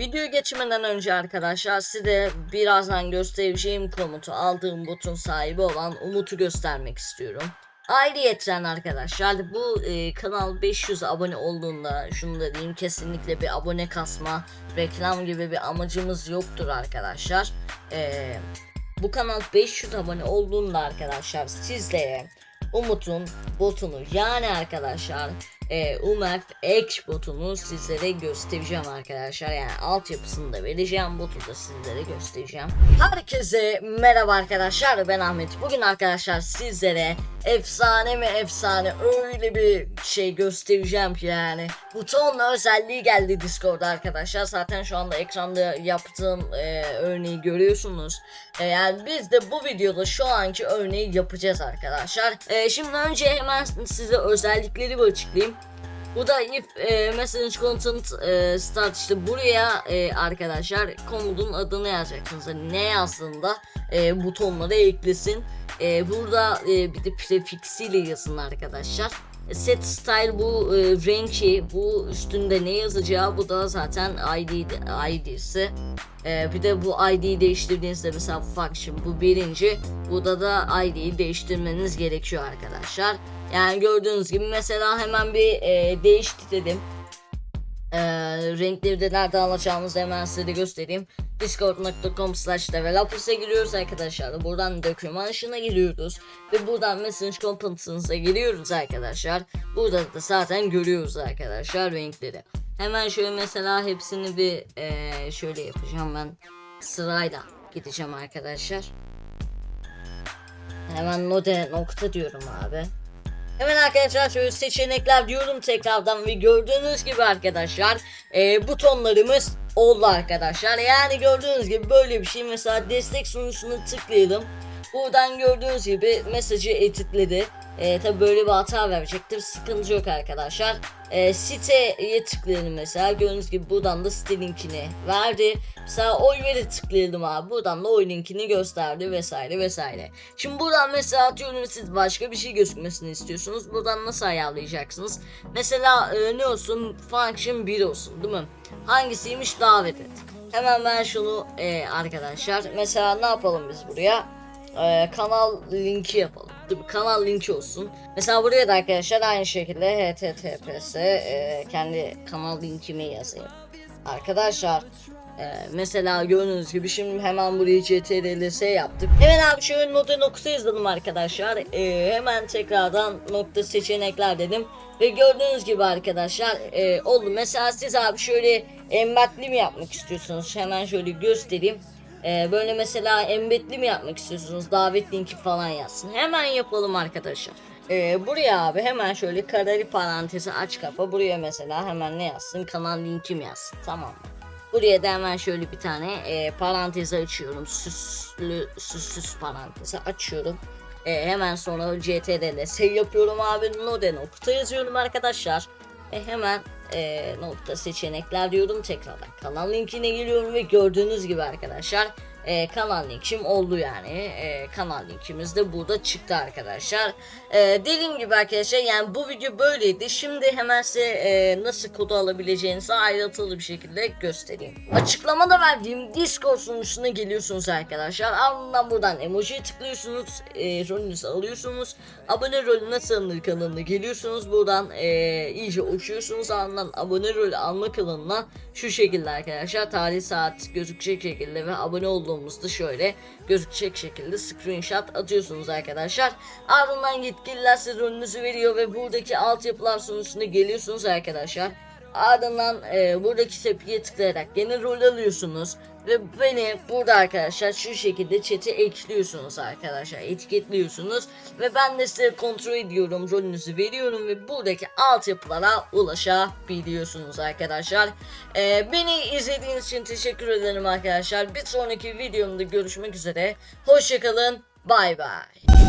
Video geçmeden önce arkadaşlar size birazdan göstereceğim komutu aldığım botun sahibi olan Umut'u göstermek istiyorum. Ayrıyeten arkadaşlar bu e, kanal 500 abone olduğunda şunu da diyeyim kesinlikle bir abone kasma reklam gibi bir amacımız yoktur arkadaşlar. E, bu kanal 500 abone olduğunda arkadaşlar sizlere Umut'un botunu yani arkadaşlar e, Umef X botunu sizlere göstereceğim arkadaşlar. Yani altyapısını da vereceğim. Botu da sizlere göstereceğim. Herkese merhaba arkadaşlar. Ben Ahmet. Bugün arkadaşlar sizlere efsane mi efsane öyle bir şey göstereceğim ki yani. Butonla özelliği geldi Discord'da arkadaşlar. Zaten şu anda ekranda yaptığım e, örneği görüyorsunuz. E, yani biz de bu videoda şu anki örneği yapacağız arkadaşlar. E, şimdi önce hemen size özellikleri açıklayayım. Bu da if e, message content e, start işte buraya e, arkadaşlar komutun adını yazacaksınız. Hani ne yazdığında e, butonları eklesin. E, burada e, bir de prefixiyle yazın arkadaşlar. E, Set style bu e, renki bu üstünde ne yazacağı bu da zaten ID ID'si. E, bir de bu ID'yi değiştirdiğinizde mesela function bu birinci. Burada da ID'yi değiştirmeniz gerekiyor arkadaşlar. Yani gördüğünüz gibi mesela hemen bir e, değişti dedim. E, renkleri de nerede alacağımızı hemen size de göstereyim. Discord.com slash developers'a giriyoruz arkadaşlar. Buradan doküman ışığına giriyoruz. Ve buradan message components'a giriyoruz arkadaşlar. Burada da zaten görüyoruz arkadaşlar renkleri. Hemen şöyle mesela hepsini bir e, şöyle yapacağım ben. Sırayla gideceğim arkadaşlar. Hemen node nokta diyorum abi. Hemen arkadaşlar şöyle seçenekler diyorum tekrardan ve gördüğünüz gibi arkadaşlar e, butonlarımız oldu arkadaşlar. Yani gördüğünüz gibi böyle bir şey mesela destek sunucusunu tıklayalım. Buradan gördüğünüz gibi mesajı editledi. E, tabi böyle bir hata verecektir. Sıkıntı yok arkadaşlar. E, siteye tıklayalım mesela. Gördüğünüz gibi buradan da site linkini verdi. Mesela oy veri tıklayalım abi. Buradan da oy linkini gösterdi vesaire vesaire. Şimdi buradan mesela atıyorum siz başka bir şey gözükmesini istiyorsunuz. Buradan nasıl ayarlayacaksınız? Mesela e, ne olsun? Function 1 olsun değil mi? Hangisiymiş davet et. Hemen ben şunu e, arkadaşlar. Mesela ne yapalım biz buraya? E, kanal linki yapalım. Mi? Kanal linki olsun. Mesela buraya da arkadaşlar aynı şekilde https e, kendi kanal linkimi yazayım. Arkadaşlar ee, mesela gördüğünüz gibi şimdi hemen buraya ctrls yaptık. Hemen abi şöyle nokta nokta yazalım arkadaşlar. Ee, hemen tekrardan nokta seçenekler dedim. Ve gördüğünüz gibi arkadaşlar e, oldu. Mesela siz abi şöyle embedli mi yapmak istiyorsunuz? Hemen şöyle göstereyim. Ee, böyle mesela embedli mi yapmak istiyorsunuz? Davet linki falan yazsın. Hemen yapalım arkadaşlar. Ee, buraya abi hemen şöyle kareli parantezi aç kapa. Buraya mesela hemen ne yazsın? Kanal linkim yazsın. Tamam mı? Buraya da hemen şöyle bir tane e, parantezi açıyorum. Süslü süslüs parantezi açıyorum. E, hemen sonra ctrl save yapıyorum abi. Node nokta yazıyorum arkadaşlar. E, hemen e, nokta seçenekler diyorum tekrardan. Kanal linkine geliyorum ve gördüğünüz gibi arkadaşlar e, kanal linkim oldu yani. E, kanal linkimiz de burada çıktı arkadaşlar. E, dediğim gibi arkadaşlar yani bu video böyleydi. Şimdi hemen size e, nasıl kodu alabileceğinizi ayrıntılı bir şekilde göstereyim. Açıklamada verdiğim Discord sunucusuna geliyorsunuz arkadaşlar. Ardından buradan emojiye tıklıyorsunuz. E, rolünüzü alıyorsunuz. Abone rolü nasıl alınır kanalına geliyorsunuz. Buradan e, iyice uçuyorsunuz. Ardından abone rolü alma kanalına şu şekilde arkadaşlar. Tarih saat gözükecek şekilde ve abone olduğumuzda şöyle gözükecek şekilde screenshot atıyorsunuz arkadaşlar. Ardından yetkililer size rolünüzü veriyor ve buradaki altyapılar sonucunda geliyorsunuz arkadaşlar. Ardından e, buradaki tepkiye tıklayarak yeni rol alıyorsunuz ve beni burada arkadaşlar şu şekilde chat'e ekliyorsunuz arkadaşlar etiketliyorsunuz ve ben de size kontrol ediyorum rolünüzü veriyorum ve buradaki altyapılara ulaşabiliyorsunuz arkadaşlar. E, beni izlediğiniz için teşekkür ederim arkadaşlar. Bir sonraki videomda görüşmek üzere. Hoşçakalın. Bay bay.